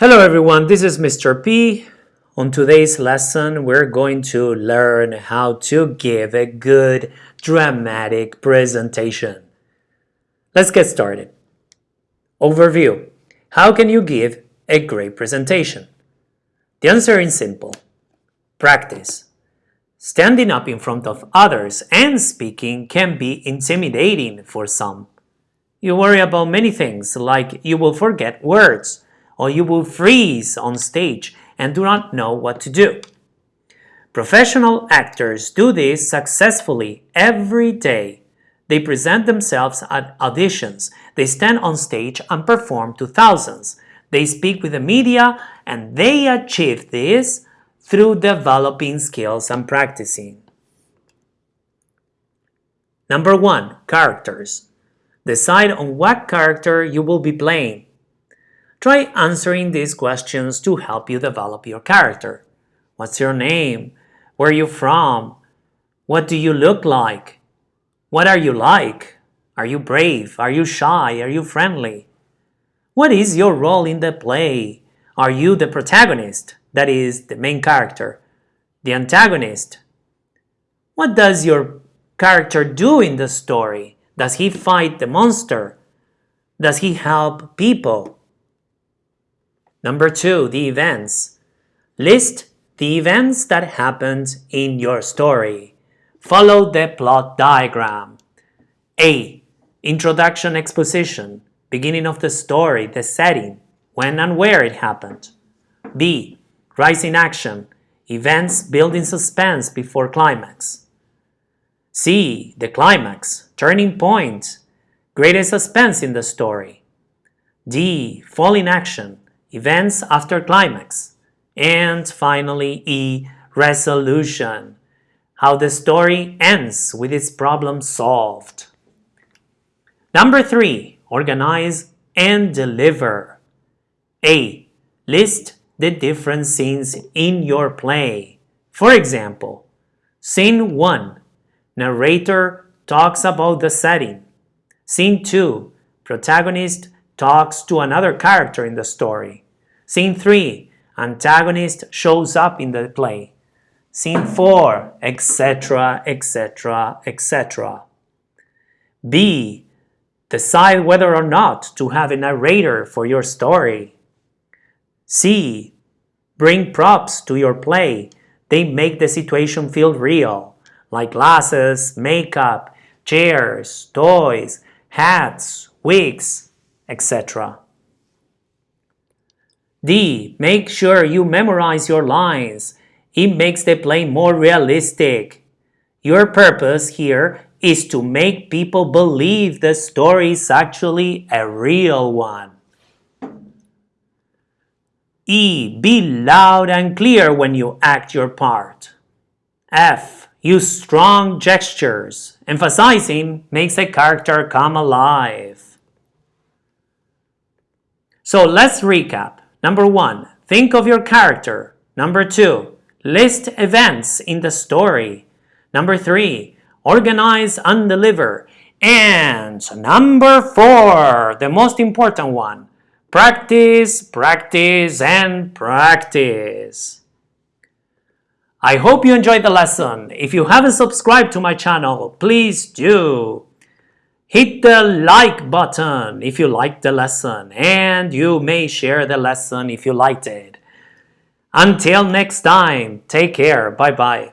Hello everyone, this is Mr. P. On today's lesson, we're going to learn how to give a good dramatic presentation. Let's get started. Overview. How can you give a great presentation? The answer is simple. Practice. Standing up in front of others and speaking can be intimidating for some. You worry about many things like you will forget words, or you will freeze on stage and do not know what to do. Professional actors do this successfully every day. They present themselves at auditions, they stand on stage and perform to thousands. They speak with the media and they achieve this through developing skills and practicing. Number one, characters. Decide on what character you will be playing. Try answering these questions to help you develop your character. What's your name? Where are you from? What do you look like? What are you like? Are you brave? Are you shy? Are you friendly? What is your role in the play? Are you the protagonist, that is, the main character, the antagonist? What does your character do in the story? Does he fight the monster? Does he help people? Number two, the events. List the events that happened in your story. Follow the plot diagram. A. Introduction exposition. Beginning of the story, the setting, when and where it happened. B. Rising action. Events building suspense before climax. C. The climax, turning point, greatest suspense in the story. D. Falling action, events after climax. And finally, E, resolution, how the story ends with its problem solved. Number three, organize and deliver. A, list the different scenes in your play. For example, scene 1, narrator talks about the setting. Scene 2, protagonist talks to another character in the story. Scene 3, antagonist shows up in the play. Scene 4, etc., etc., etc. B. Decide whether or not to have a narrator for your story. C. Bring props to your play. They make the situation feel real, like glasses, makeup, chairs, toys, hats, wigs, etc. D. Make sure you memorize your lines. It makes the play more realistic. Your purpose here is to make people believe the story is actually a real one. E. Be loud and clear when you act your part. F. Use strong gestures. Emphasizing makes a character come alive. So let's recap. Number one, think of your character. Number two, list events in the story. Number three, organize and deliver. And number four, the most important one, practice, practice, and practice. I hope you enjoyed the lesson. If you haven't subscribed to my channel, please do. Hit the like button if you liked the lesson and you may share the lesson if you liked it. Until next time, take care. Bye-bye.